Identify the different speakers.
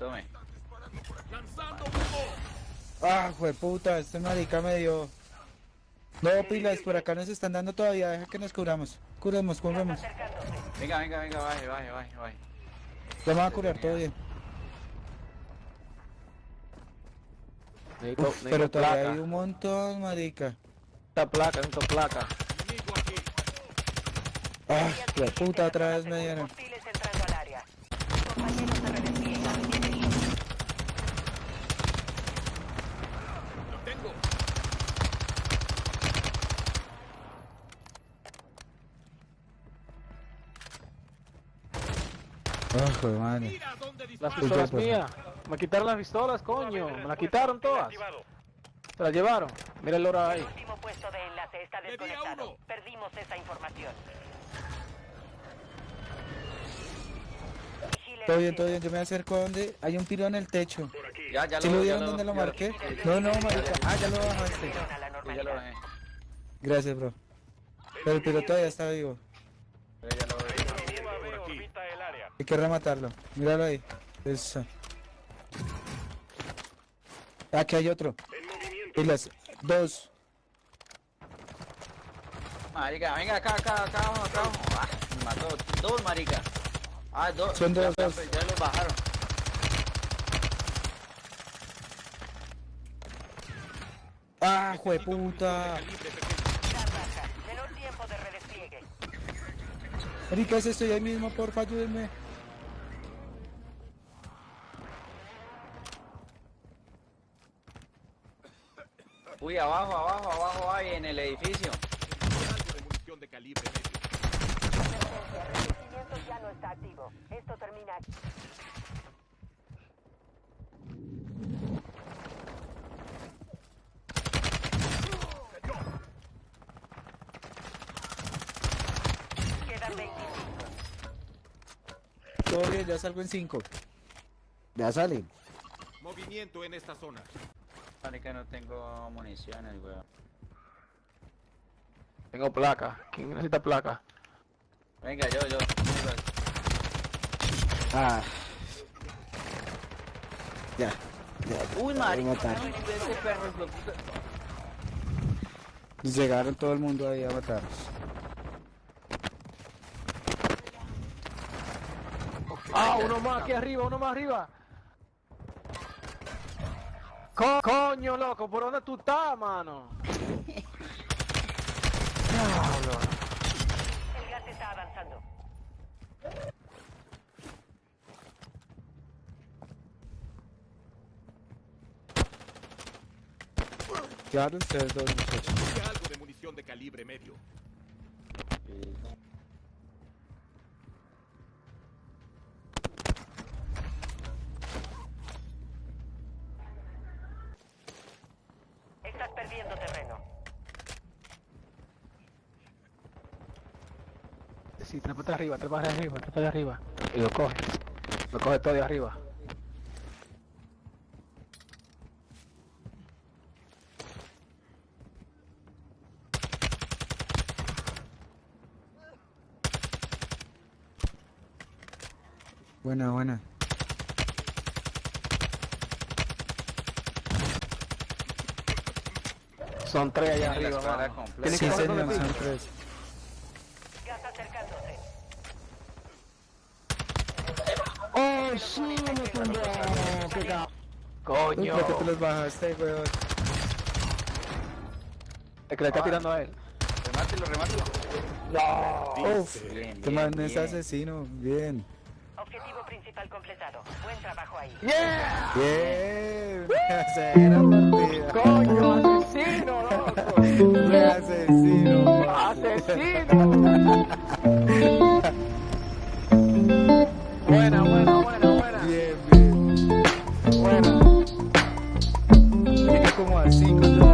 Speaker 1: Tome.
Speaker 2: Ah, puta, este marica me dio. No, pilas, por acá nos están dando todavía, deja que nos cubramos. Curemos, curemos.
Speaker 1: Venga, venga, venga, baje, baje, baje, baje.
Speaker 2: Vamos a curar todo bien.
Speaker 3: Necesito,
Speaker 2: Uf,
Speaker 3: necesito
Speaker 2: pero todavía
Speaker 3: placa.
Speaker 2: hay un montón, marica.
Speaker 3: Necesito placa, necesito placa.
Speaker 2: Ah, puta, otra vez me dieron. Ah, joder, madre.
Speaker 3: Las pistolas
Speaker 2: ya, pues.
Speaker 3: mías. Me quitaron las pistolas, coño. Me las quitaron todas. Se las llevaron. Mira el oro ahí.
Speaker 4: El último puesto de enlace está desconectado. Perdimos esa información.
Speaker 2: Todo bien, todo bien, yo me acerco a donde hay un piro en el techo.
Speaker 1: Ya, ya
Speaker 2: ¿Sí lo
Speaker 1: ya
Speaker 2: vieron donde lo
Speaker 1: ya
Speaker 2: marqué? No, no, marica. Ah, ya lo bajaste.
Speaker 1: Sí, ya lo bajé.
Speaker 2: Gracias, bro. Pero el piro todavía está vivo.
Speaker 1: Ya lo bajé.
Speaker 2: Hay que rematarlo. Míralo ahí. Eso. Aquí hay otro. Pilas. Dos.
Speaker 1: Marica, venga acá, acá, acá, vamos, acá, vamos. Ah, me mató. Dos, marica. Ah, dos.
Speaker 2: Son dos,
Speaker 1: Ya,
Speaker 2: dos.
Speaker 1: ya, ya los bajaron.
Speaker 2: Ah, jueputa.
Speaker 4: Menor tiempo de redespliegue.
Speaker 2: Marica, ese estoy ahí mismo, porfa, ayúdenme.
Speaker 1: Uy, abajo, abajo, abajo hay en el edificio.
Speaker 4: Emergencia. Revestimiento ya no está activo. Esto termina aquí. Quedan 25.
Speaker 2: Todo bien, ya salgo en cinco. Ya sale.
Speaker 5: Movimiento en esta zona.
Speaker 1: Marica, no tengo municiones, weón.
Speaker 3: Tengo placa. ¿Quién necesita placa?
Speaker 1: Venga, yo, yo.
Speaker 2: Ah. Ya. Ya.
Speaker 1: Uy, marica.
Speaker 2: Llegaron todo el mundo ahí a matarnos.
Speaker 3: Ah, uno más aquí arriba, uno más arriba. Co- coño, loco, ¿por dónde tú estás, mano? Diablo.
Speaker 4: El gas está avanzando.
Speaker 2: Claro, ustedes dos muchachos.
Speaker 5: Busque algo de munición de calibre medio.
Speaker 3: Sí, trepa de arriba, trepa de arriba, trepa de arriba. Y lo coge. Lo coge todo de arriba.
Speaker 2: Buena, buena.
Speaker 3: Son tres allá arriba, mano.
Speaker 2: Sí,
Speaker 3: que
Speaker 2: señor, son tres.
Speaker 4: Gas acercándose.
Speaker 3: ¡Oh, sí, me tumbó! ¡Qué ca-
Speaker 2: Uy,
Speaker 3: ¡Coño!
Speaker 2: ¿por qué te los bajaste, weón?
Speaker 3: Es que le está
Speaker 1: Ah.
Speaker 3: tirando a él.
Speaker 1: Remátelo, remátelo.
Speaker 2: Uf,
Speaker 1: Bien,
Speaker 2: este
Speaker 1: bien,
Speaker 2: man es
Speaker 1: bien.
Speaker 2: asesino. Bien.
Speaker 4: Objetivo principal completado. Buen trabajo ahí.
Speaker 3: ¡Yeah!
Speaker 2: Bien. Partida.
Speaker 3: ¡Coño, asesino, loco!
Speaker 2: Un asesino.
Speaker 3: ¡Asesino! Bueno, como así.